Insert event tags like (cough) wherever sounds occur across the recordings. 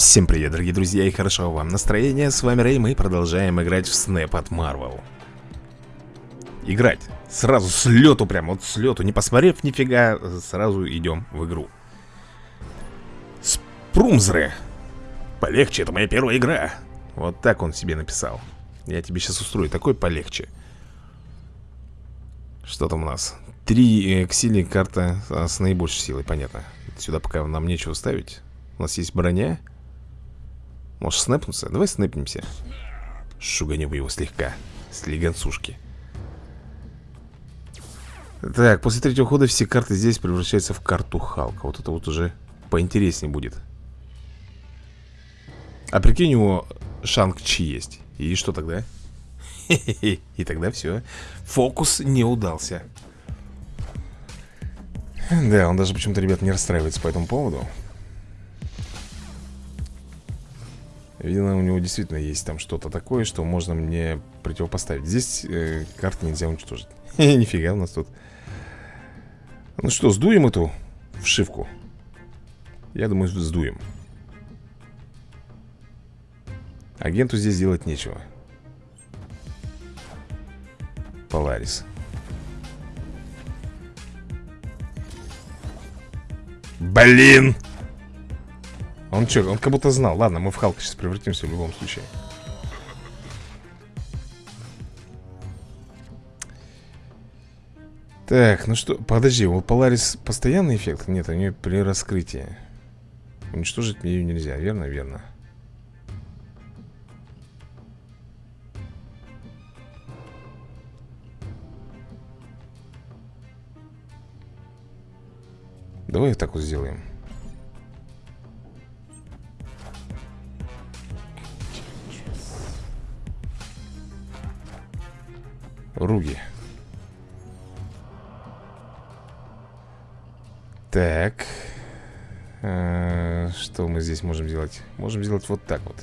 Всем привет, дорогие друзья, и хорошо вам настроение. С вами Рэй, мы продолжаем играть в Снэп от Marvel. Играть. Сразу с лету прям, вот с лету, не посмотрев нифига, сразу идем в игру. Спрумзры. Полегче, это моя первая игра. Вот так он себе написал. Я тебе сейчас устрою такой полегче. Что там у нас? Три э, карта а, с наибольшей силой, понятно. Сюда пока нам нечего ставить. У нас есть броня. Можешь снэпнуться? Давай снэпнемся. Шуганем его слегка. Слегонцушки. Так, после третьего хода все карты здесь превращаются в карту Халка. Вот это вот уже поинтереснее будет. А прикинь, у него Шанг-Чи есть. И что тогда? (laughs) И тогда все Фокус не удался. Да, он даже почему-то, ребят, не расстраивается по этому поводу Видно, у него действительно есть там что-то такое, что можно мне противопоставить. Здесь э, карты нельзя уничтожить. (laughs) Нифига у нас тут. Ну что, сдуем эту вшивку? Я думаю, сдуем. Агенту здесь делать нечего. Поларис. Блин! Он что, он как будто знал Ладно, мы в Халка сейчас превратимся в любом случае Так, ну что, подожди, у Поларис постоянный эффект? Нет, у нее при раскрытии Уничтожить ее нельзя, верно? Верно Давай так вот сделаем Руги. Так. А, Что мы здесь можем делать? Можем сделать вот так вот.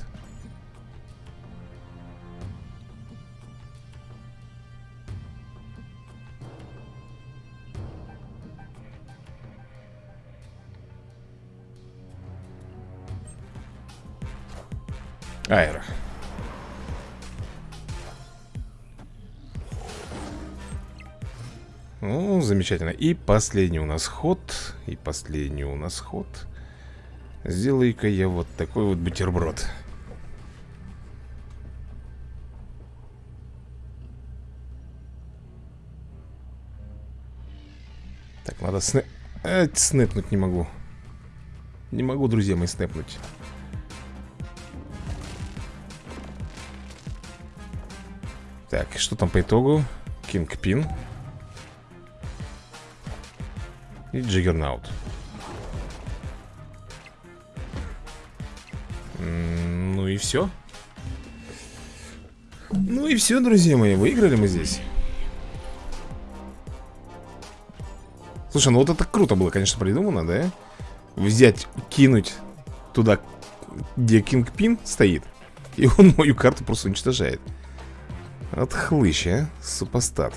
Аэро Ну, замечательно. И последний у нас ход. И последний у нас ход. Сделай-ка я вот такой вот бутерброд. Так, надо снэ... А, снэпнуть не могу. Не могу, друзья мои, снэпнуть. Так, что там по итогу? Кингпин. И Джиггернаут. Ну и все Ну и все, друзья мои, выиграли мы здесь. Слушай, ну вот это круто было, конечно, придумано, да? Взять, кинуть туда, где Кингпин стоит И он мою карту просто уничтожает. От хлыща, супостат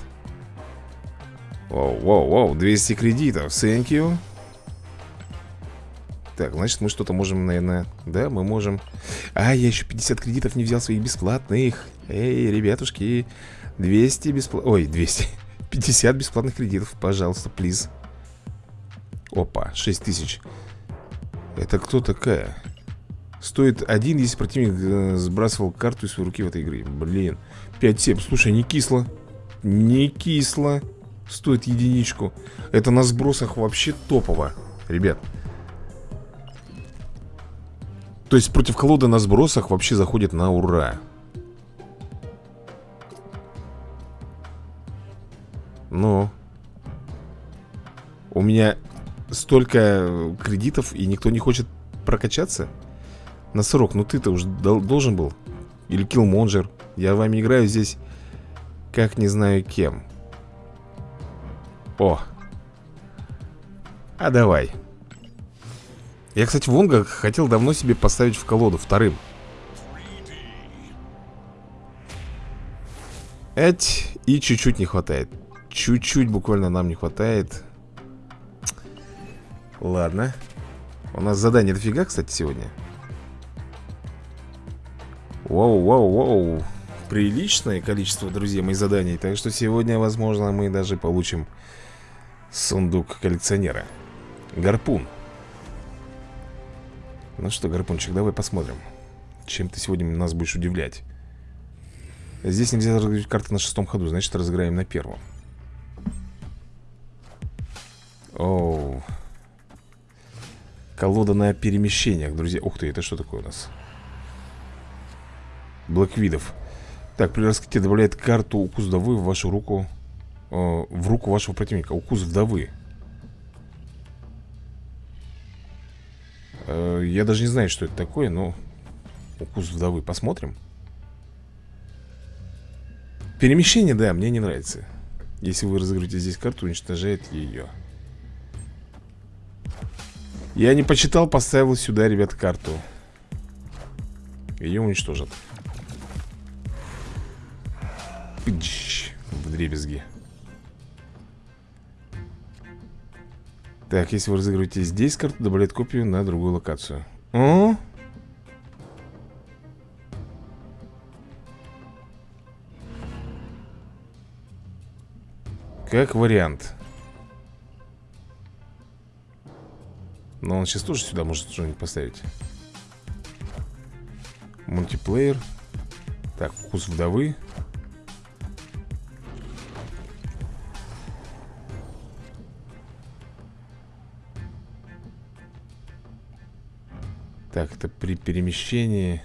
Воу, воу, воу, 200 кредитов, thank you. Так, значит мы что-то можем, наверное Да, мы можем. А, я еще 50 кредитов не взял своих бесплатных. Эй, ребятушки 200 бесплатных Ой, 200 50 (laughs) бесплатных кредитов, пожалуйста, плиз. Опа, 6 тысяч. Это кто такая? Стоит один, если противник э, сбрасывал карту из своей руки в этой игре. Блин 5-7, слушай, не кисло Не кисло Стоит единичку. Это на сбросах вообще топово Ребят. То есть против колоды на сбросах вообще заходит на ура. Но У меня столько кредитов И никто не хочет прокачаться? На срок, ну ты-то уже должен был. Или Киллмонджер Я вами играю здесь Как не знаю кем о. А давай. Я, кстати, Вонга хотел давно себе поставить в колоду вторым. Эть, и чуть-чуть не хватает. Чуть-чуть буквально нам не хватает. Ладно. У нас задание дофига, кстати, сегодня. Воу, воу, воу Приличное количество, друзья мои, заданий Так что сегодня, возможно, мы даже получим Сундук коллекционера. Гарпун. Ну что, Гарпунчик, давай посмотрим Чем ты сегодня нас будешь удивлять. Здесь нельзя разыграть карты на шестом ходу Значит, разыграем на первом. Оу. Колода на перемещениях, друзья. Ух ты, это что такое у нас? Блэквидов. Так, при раскрытии добавляет карту укус в вашу руку В руку вашего противника Укус вдовы. Э, Я даже не знаю, что это такое, но Укус вдовы, посмотрим. Перемещение, да, мне не нравится. Если вы разыграете здесь карту, уничтожает ее я не почитал, поставил сюда, ребят, карту. Ее уничтожат. Пыч, в дребезги Так, если вы разыгрываете здесь карту, добавляет копию на другую локацию. О? Как вариант. Но он сейчас тоже сюда может что-нибудь поставить. Мультиплеер. Так, вкус вдовы Так, это при перемещении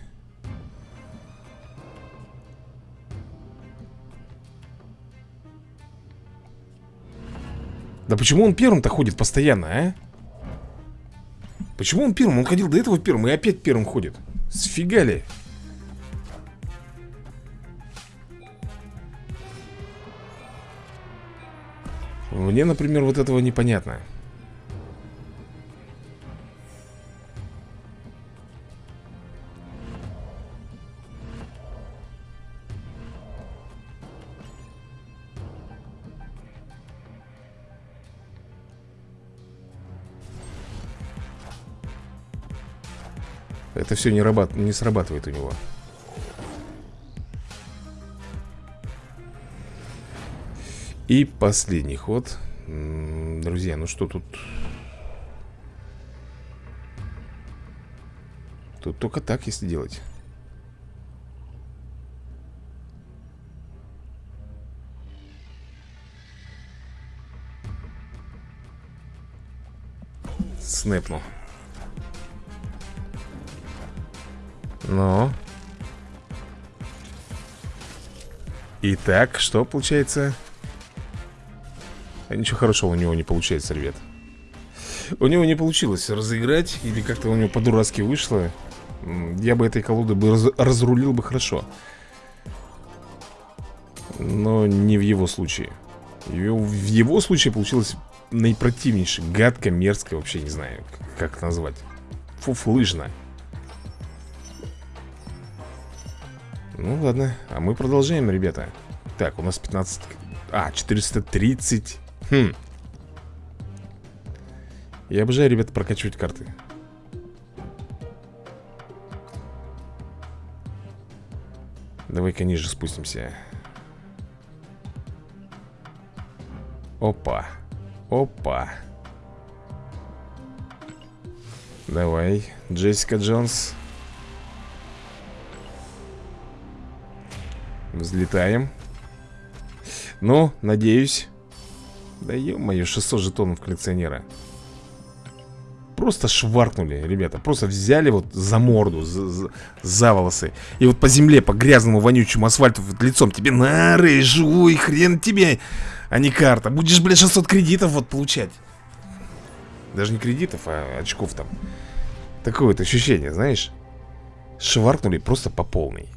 Да почему он первым-то ходит постоянно, а? Почему он первым? Он ходил до этого первым и опять первым ходит. Сфига ли? Мне, например, вот этого непонятно. Это все не, рабат... не срабатывает у него. И последний ход. Друзья, ну что тут? Тут только так, если делать. Снэпнул Ну. Итак, что получается? А ничего хорошего у него не получается, ребят. У него не получилось разыграть, или как-то у него по-дурацки вышло. Я бы этой колоды бы раз разрулил бы хорошо. Но не в его случае. В его случае получилось наипротивнейшее, гадко, мерзко, вообще не знаю, как назвать. Фуфлыжно. Ну ладно, а мы продолжаем, ребята. Так, у нас 15... А, 430 Хм. Я обожаю, ребята, прокачивать карты. Давай-ка ниже спустимся. Опа. Опа. Давай, Джессика Джонс Взлетаем. Ну, надеюсь Да ё-моё, 600 жетонов коллекционера. Просто шваркнули, ребята Просто взяли вот за морду, за, за, за волосы. И вот по земле, по грязному, вонючему асфальту вот лицом Тебе на жуй, хрен тебе А не карта. Будешь, блядь, 600 кредитов вот получать. Даже не кредитов, а очков там. Такое вот ощущение, знаешь. Шваркнули просто по полной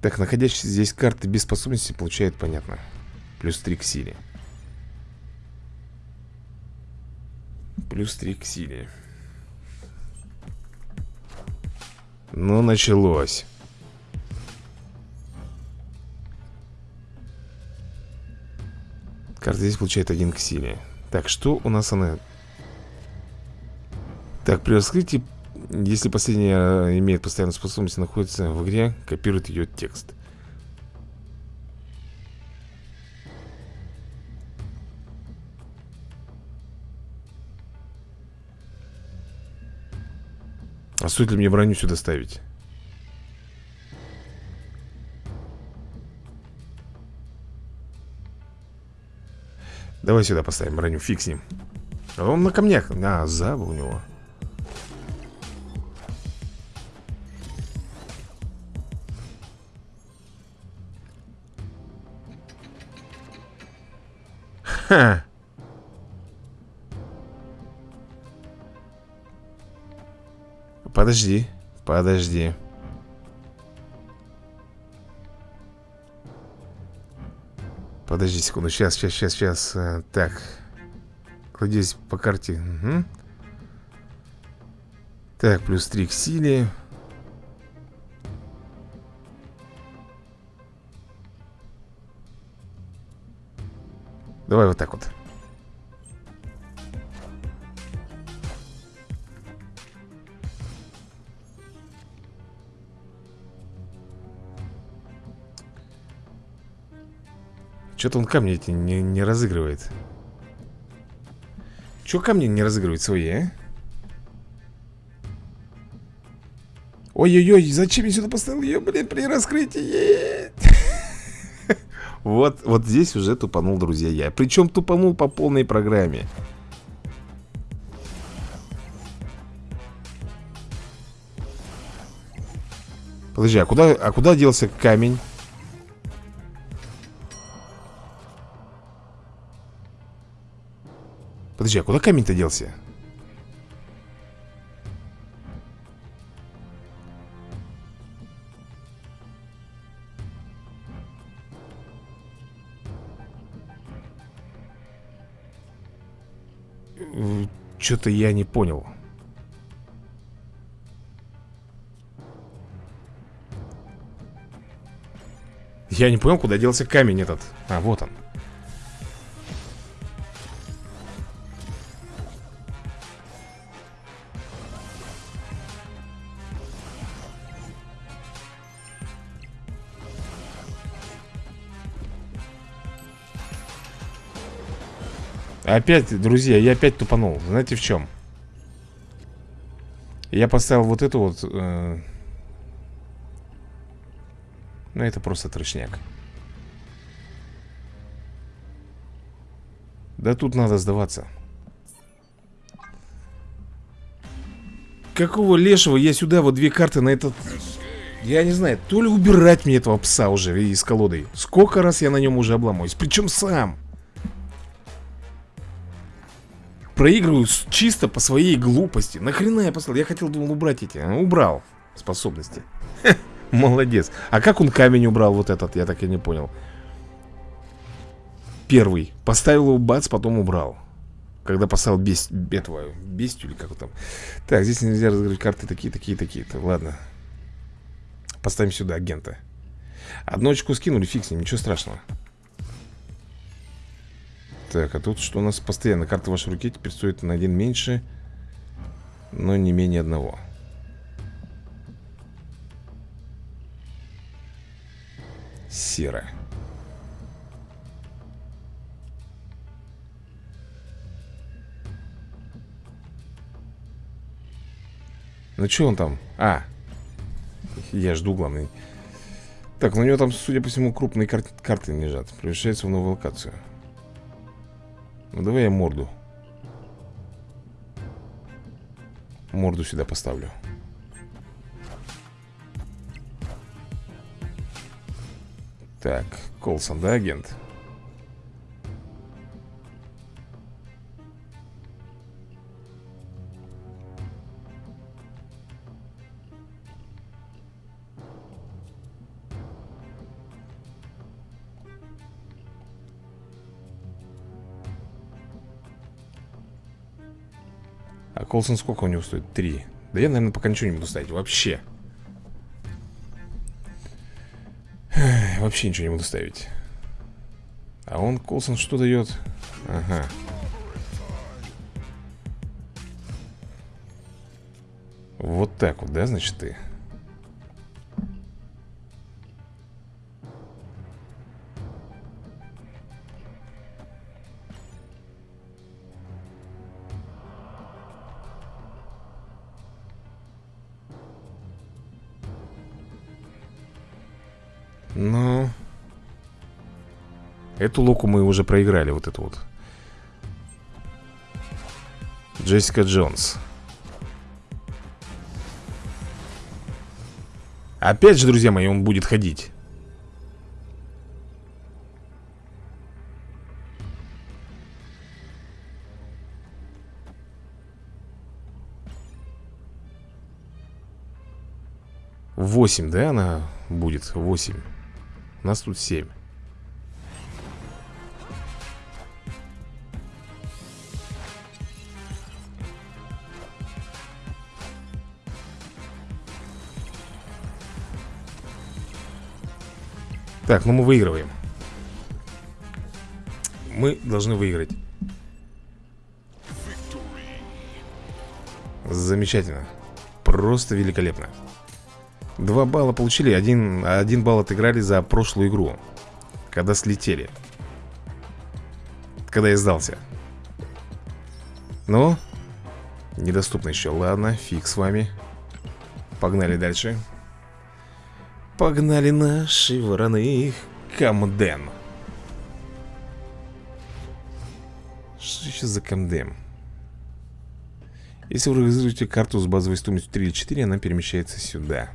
Так, находящиеся здесь карты без способности получают, понятно Плюс 3 к силе. Плюс 3 к силе. Ну, началось. Карта здесь получает 1 к силе. Так, что у нас она? Так, при раскрытии Если последняя имеет постоянную способность находится в игре, копирует ее текст. А стоит ли мне броню сюда ставить? Давай сюда поставим броню, фиг с ним Он на камнях, а, заба у него Ха. Подожди, подожди. Подожди секунду, сейчас, сейчас, сейчас, сейчас э, Так. Кладись по карте. Угу. Так, плюс 3 к силе Давай вот так вот Что-то он камни эти не, не разыгрывает Че камни не разыгрывает свои, а? Ой-ой-ой, зачем я сюда поставил ее, блин, при раскрытии? Вот, вот здесь уже тупанул, друзья, я Причем тупанул по полной программе Подожди, а куда, а куда делся камень? Подожди, а куда камень-то делся? Что-то я не понял. Я не понял, куда делся камень этот. А, вот он. Опять, друзья, я опять тупанул. Знаете в чем? Я поставил вот эту вот э... Ну это просто трешняк. Да тут надо сдаваться. Какого лешего я сюда вот две карты на этот... Я не знаю, то ли убирать мне этого пса уже из колоды. Сколько раз я на нем уже обломаюсь Причем сам проигрываю чисто по своей глупости. Нахрена я послал? Я хотел, думал, убрать эти а Убрал способности. Молодец. А как он камень убрал вот этот? Я так и не понял. Первый. Поставил его бац, потом убрал. Когда поставил бест... этого Бестию или как там. Так, здесь нельзя разыграть карты такие, такие, такие. -то. Ладно. Поставим сюда агента. Одну очку скинули, фиг с ним, ничего страшного так, а тут что у нас постоянно? Карта в вашей руке теперь стоит на один меньше, но не менее одного. Серо. Ну что он там? А, я жду главный. Так, ну у него там, судя по всему, крупные кар карты лежат. Превращается в новую локацию. Ну давай я морду Морду сюда поставлю Так, Колсон, да, агент? Колсон сколько у него стоит? Три. Да я, наверное, пока ничего не буду ставить. Вообще. Вообще ничего не буду ставить. А он, Колсон, что дает? Ага. Вот так вот, да, значит, ты? Эту луку мы уже проиграли, вот эту вот. Джессика Джонс. Опять же, друзья мои, он будет ходить. Восемь, да, она будет? Восемь. У нас тут семь. Так, ну мы выигрываем. Мы должны выиграть. Замечательно. Просто великолепно. Два балла получили Один, один балл отыграли за прошлую игру Когда слетели. Когда я сдался. Ну Недоступно еще Ладно, фиг с вами. Погнали дальше Погнали наши вороны Камден. Что сейчас за Камден? Если вы разыгрываете карту с базовой стоимостью 3 или 4 Она перемещается сюда.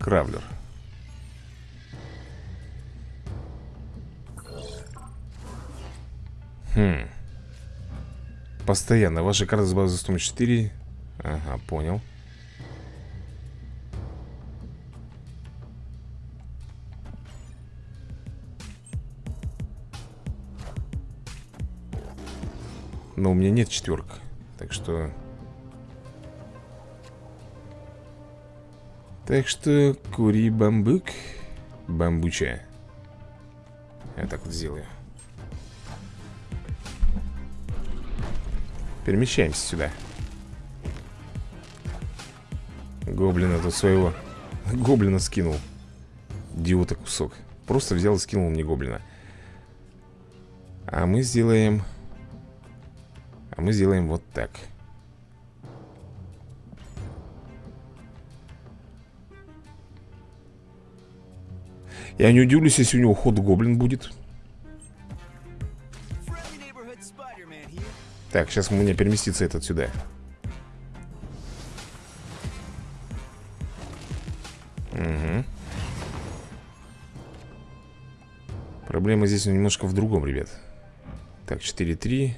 Кравлер. Хм Постоянно. Ваша карта с базы 104. Ага, понял. Но у меня нет четверок. Так что... Так что кури бамбук. Бамбуча. Я так вот сделаю. Перемещаемся сюда. Гоблина тут своего Гоблина скинул. Идиота кусок. Просто взял и скинул мне гоблина. А мы сделаем А мы сделаем вот так. Я не удивлюсь, если у него ход гоблин будет Так, сейчас у меня переместится этот сюда. Угу Проблема здесь немножко в другом, ребят. Так, 4-3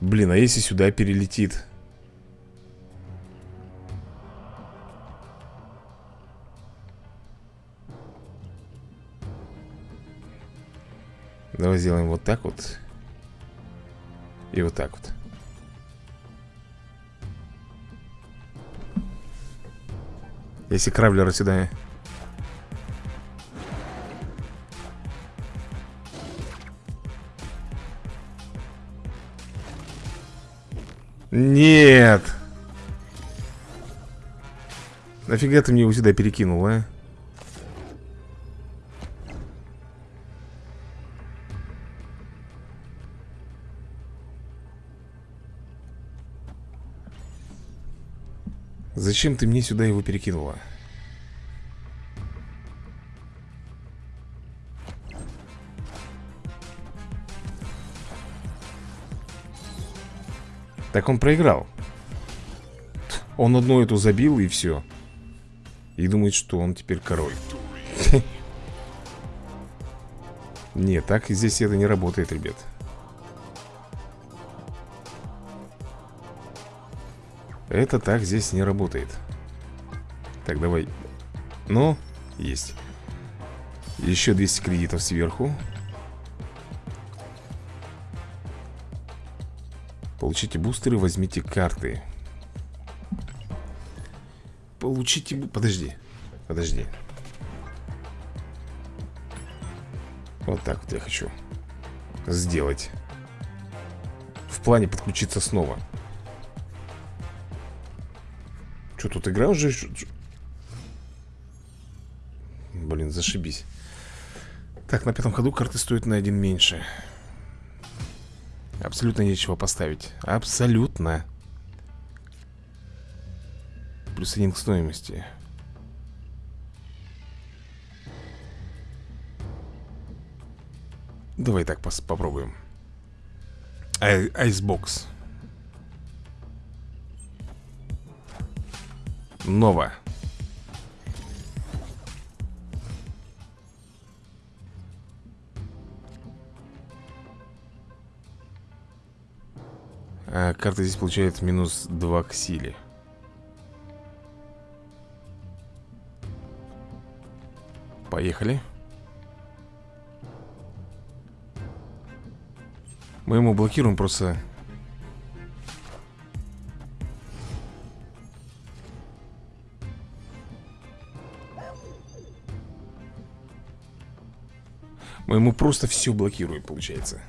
Блин, а если сюда перелетит? Давай сделаем вот так вот. И вот так вот. Если кравлера сюда. Нет! Нафига ты мне его сюда перекинул, а? Зачем ты мне сюда его перекинула? Так он проиграл. Он одну эту забил и все И думает, что он теперь король. (laughs) Нет, так здесь это не работает, ребят Это так здесь не работает Так, давай Ну, есть Еще 200 кредитов сверху Получите бустеры, возьмите карты Получите... Подожди. Подожди. Вот так вот я хочу сделать. В плане подключиться снова. Что, тут игра уже... Блин, зашибись. Так, на пятом ходу карты стоят на один меньше. Абсолютно нечего поставить. Абсолютно. Плюс один к стоимости. Давай так попробуем. Ай айсбокс. Нова. А карта здесь получает минус 2 к силе. Поехали. Мы ему блокируем просто... Мы ему просто все блокируем, получается.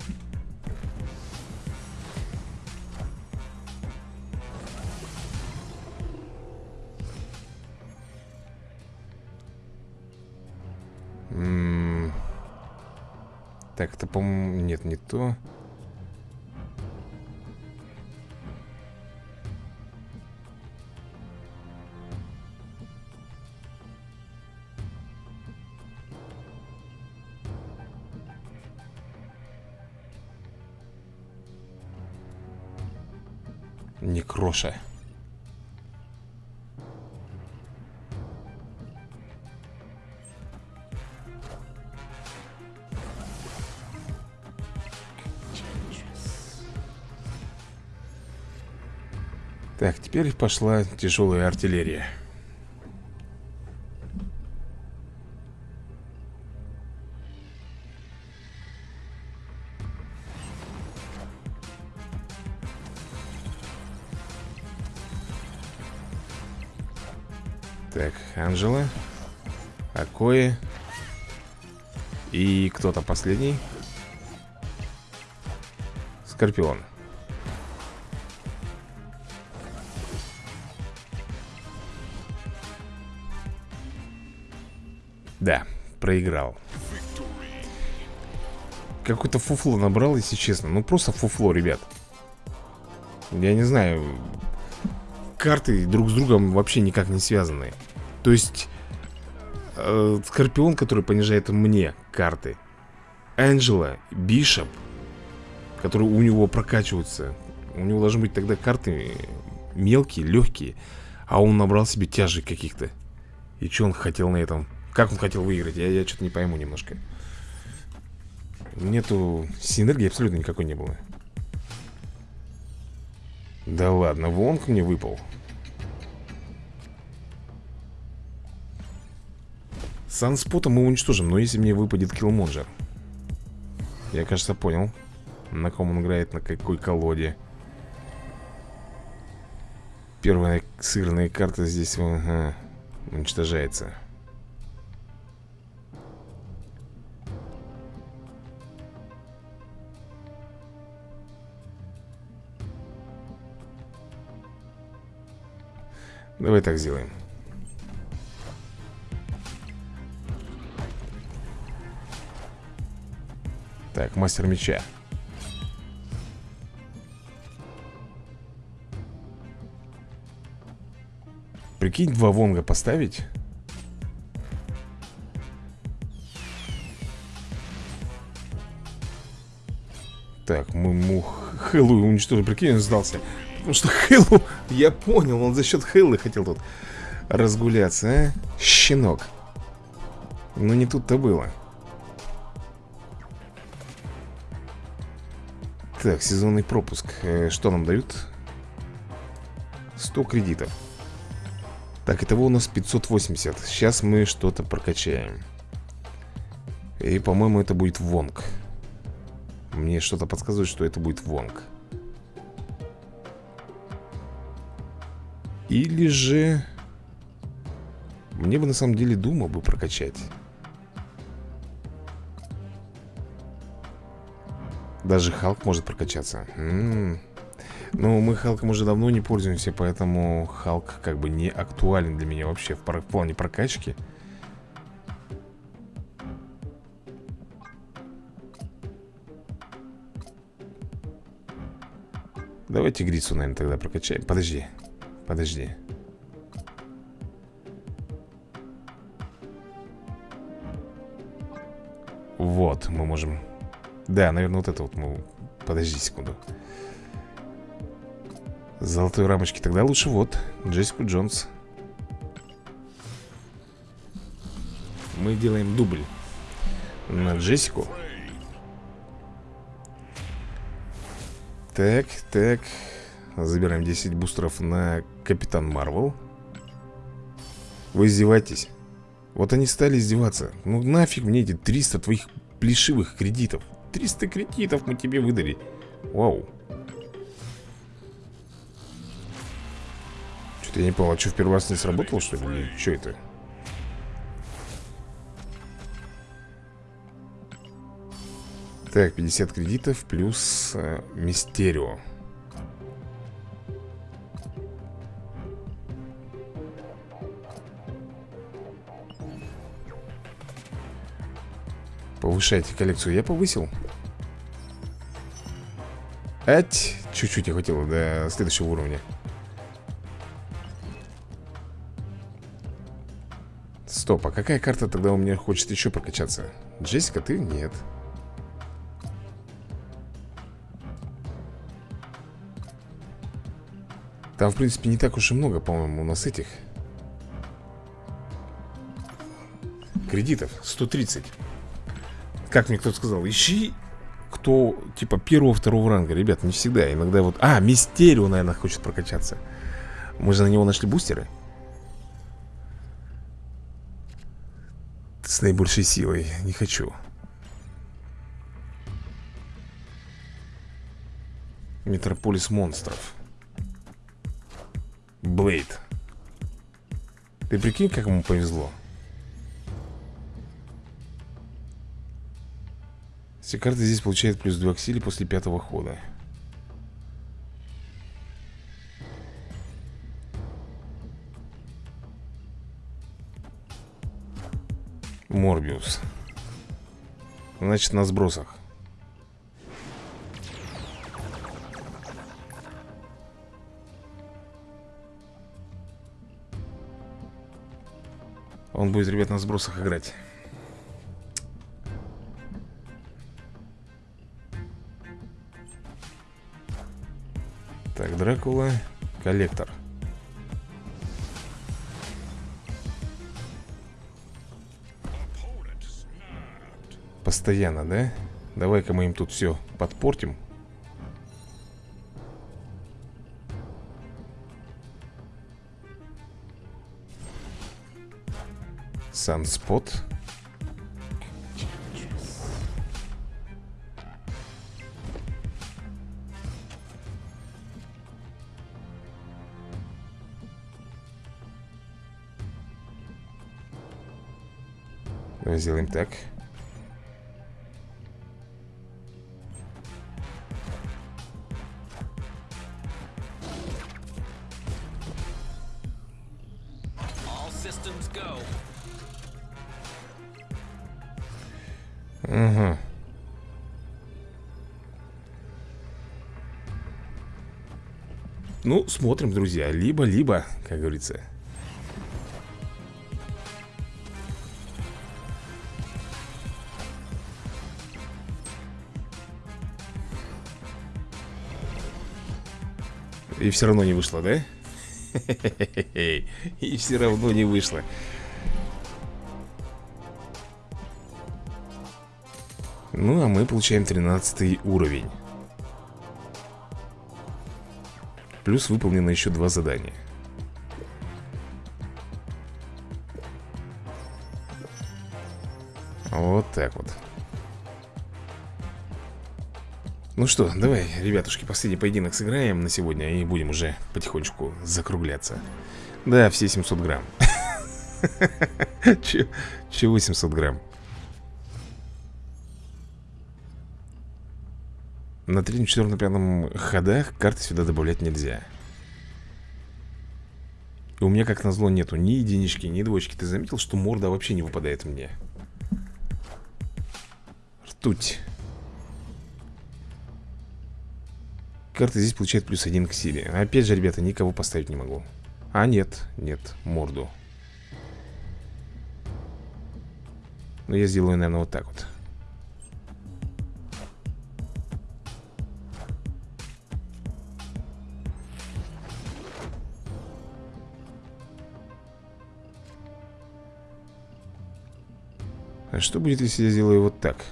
Так, это, по-моему... Нет, не то. Некроша. Так, теперь пошла тяжелая артиллерия. Анжела Акои И кто-то последний? Скорпион. Да, проиграл. Какое-то фуфло набрал, если честно. Ну просто фуфло, ребят. Я не знаю Карты друг с другом вообще никак не связаны То есть э, Скорпион, который понижает мне карты Энджела, Бишоп Которые у него прокачиваются У него должны быть тогда карты Мелкие, легкие А он набрал себе тяжей каких-то И что он хотел на этом как он хотел выиграть? Я, я что-то не пойму немножко. Нету синергии абсолютно никакой не было. Да ладно, Вонг мне выпал. Санспота мы уничтожим, но если мне выпадет Киллмонджер. Я, кажется, понял, на ком он играет, на какой колоде. Первая сыгранная карта здесь ага, уничтожается. Давай так сделаем Так, мастер меча Прикинь, два вонга поставить Так, мы мух Хэллоуин уничтожили Прикинь, он сдался Потому что Хэллу, (laughs) я понял, он за счет Хэллы хотел тут разгуляться, а? Щенок. Но не тут-то было. Так, сезонный пропуск. Э, что нам дают? 100 кредитов. Так, итого у нас 580. Сейчас мы что-то прокачаем. И, по-моему, это будет Вонг. Мне что-то подсказывает, что это будет Вонг. Или же... Мне бы на самом деле Дума бы прокачать Даже Халк может прокачаться. М. -м -м. Ну, мы Халком уже давно не пользуемся Поэтому Халк как бы не актуален для меня вообще В, плане прокачки. Давай тигрицу, наверное, тогда прокачаем. Подожди, подожди. Вот, мы можем Да, наверное, вот это вот мы Подожди секунду. Золотой рамочки Тогда лучше вот Джессику Джонс. Мы делаем дубль На Джессику. Так, так. Забираем 10 бустеров на Капитан Марвел. Вы издеваетесь? Вот они стали издеваться. Ну нафиг мне эти 300 твоих плешивых кредитов 300 кредитов мы тебе выдали Вау Что-то я не понял, а что в первый раз не сработало, что ли? Что это? Так, 50 кредитов плюс э, Мистерио Повышайте коллекцию Я повысил. Ать, чуть-чуть не хватило до следующего уровня. Стоп, а какая карта тогда у меня хочет еще прокачаться? Джессика, ты? Нет. Там, в принципе, не так уж и много, по-моему, у нас этих. Кредитов. 130 Как мне кто-то сказал, ищи Кто, типа, первого-второго ранга Ребят, не всегда, иногда вот А, Мистерио, наверное, хочет прокачаться. Мы же на него нашли бустеры. С наибольшей силой, не хочу. Метрополис монстров. Блейд. Ты прикинь, как ему повезло Все карты здесь получают плюс 2 к силе после пятого хода. Морбиус. Значит, на сбросах. Он будет, ребят, на сбросах играть Дракула Коллектор Постоянно, да? Давай-ка мы им тут все подпортим Санспот. Давай сделаем так. Угу. Ну, смотрим, друзья Либо-либо, как говорится И все равно не вышло, да? (laughs) И все равно не вышло. Ну, а мы получаем 13 уровень. Плюс выполнено еще два задания. Вот так вот Ну что, давай, ребятушки, последний поединок сыграем на сегодня И будем уже потихонечку закругляться Да, все 700 грамм (laughs) Че, че 800 грамм? На третьем, четвертом, пятом ходах карты сюда добавлять нельзя. И у меня, как назло, нету ни единички, ни двоечки. Ты заметил, что морда вообще не выпадает мне? Ртуть. Карта здесь получает плюс один к силе. Опять же, ребята, никого поставить не могу. А, нет, нет, морду. Но я сделаю, наверное, вот так вот. А что будет, если я сделаю вот так?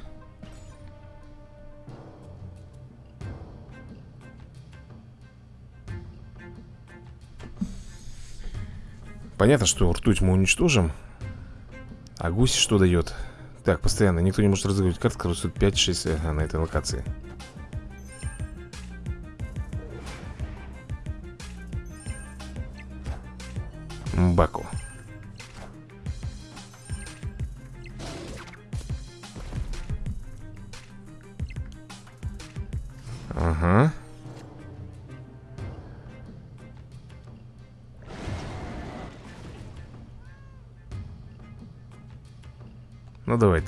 Понятно, что ртуть мы уничтожим А гусь что дает? Так, постоянно, никто не может разыгрывать которые стоят 5-6 ага, на этой локации Ну, давай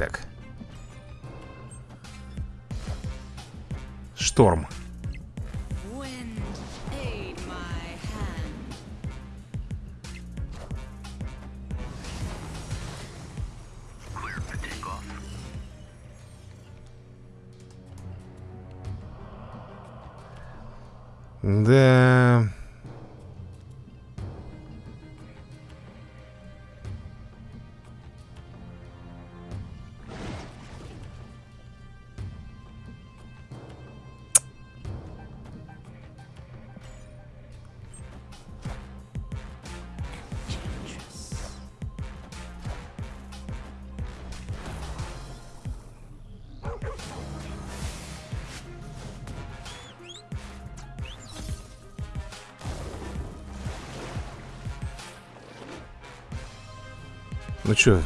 Ну чё,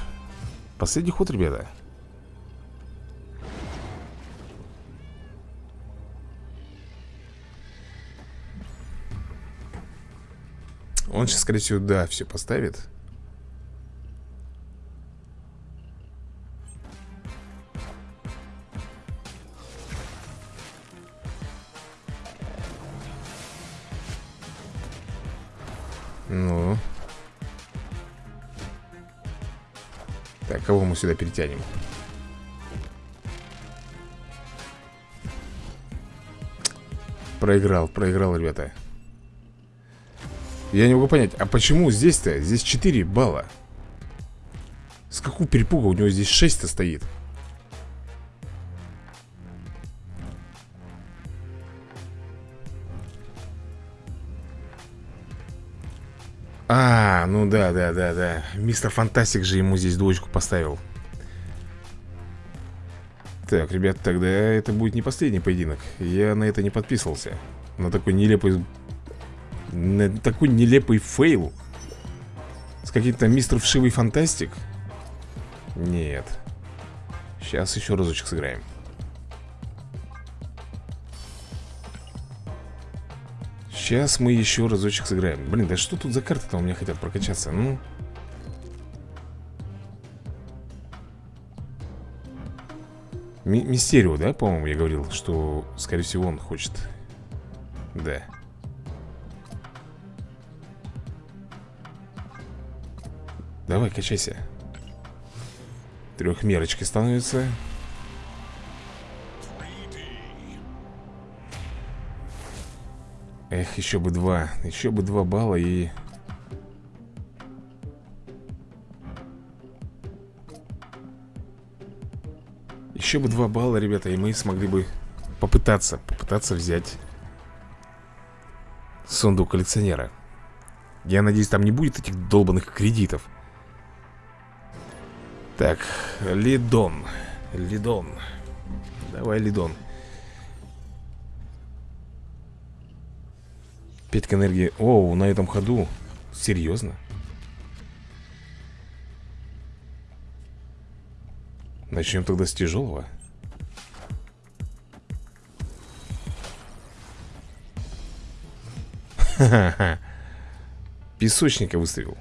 последний ход, ребята. Он сейчас, скорее всего, да, все поставит перетянем? Проиграл, проиграл, ребята Я не могу понять, а почему здесь-то? Здесь 4 балла С какого перепуга у него здесь 6-то стоит? А, ну да, да, да, да Мистер Фантастик же ему здесь двоечку поставил Так, ребят, тогда это будет не последний поединок. Я на это не подписывался. На такой нелепый На такой нелепый фейл. С каким-то мистер Вшивый Фантастик? Нет. Сейчас еще разочек сыграем. Сейчас мы еще разочек сыграем. Блин, да что тут за карты-то у меня хотят прокачаться? Ну Ми Мистерио, да, по-моему, я говорил Что, скорее всего, он хочет. Да. Давай, качайся. Трехмерочки становится. Эх, еще бы два Еще бы два балла и... Еще бы два балла, ребята И мы смогли бы попытаться Попытаться взять Сундук коллекционера. Я надеюсь, там не будет этих долбанных кредитов. Так, Лидон Лидон. Давай, Лидон. Пятка энергии. Оу, на этом ходу. Серьезно? Начнем тогда с тяжелого. Ха-ха-ха. (laughs) Песочника выставил.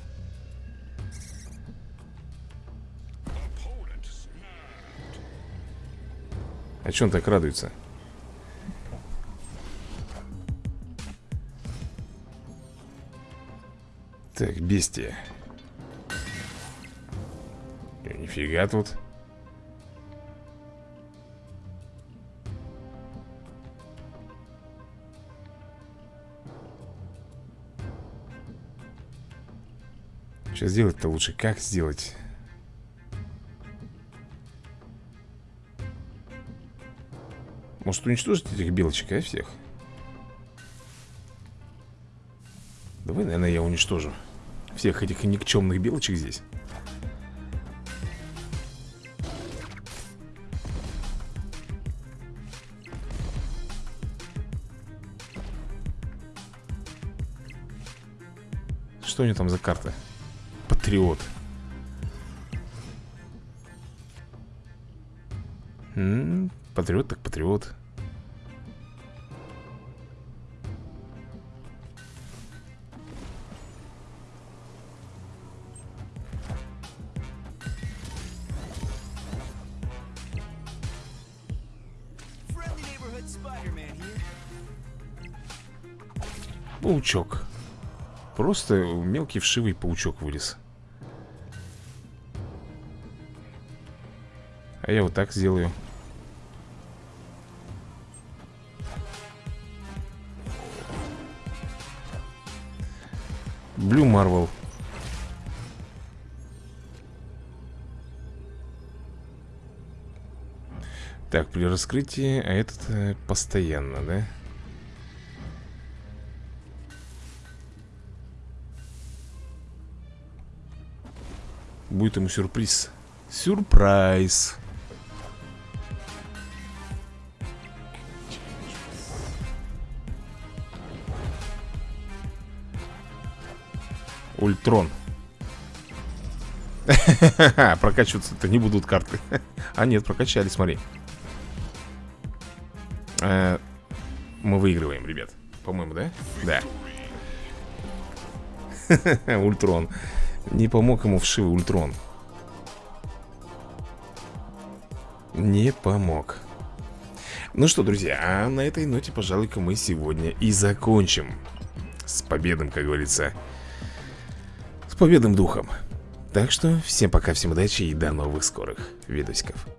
А че он так радуется? Так, бестия. Нифига тут. Что сделать-то лучше? Как сделать? Может уничтожить этих белочек, а, всех? Давай, наверное, я уничтожу Всех этих никчемных белочек здесь Что у него там за карта? Патриот М -м, Патриот так патриот. Паучок Просто мелкий вшивый паучок вылез. А я вот так сделаю. Блю Марвел. Так, при раскрытии, а этот э, постоянно, да? Будет ему сюрприз. Сюрприз. Ультрон. (laughs) Прокачиваться-то не будут карты. (laughs) А нет, прокачали, смотри. Э, Мы выигрываем, ребят. По-моему, да? Да. (laughs) Ультрон Не помог ему вшивый ультрон. Не помог. Ну что, друзья, а на этой ноте, пожалуй-ка, мы сегодня и закончим С победным, как говорится С победным духом. Так что всем пока, всем удачи и до новых скорых видосиков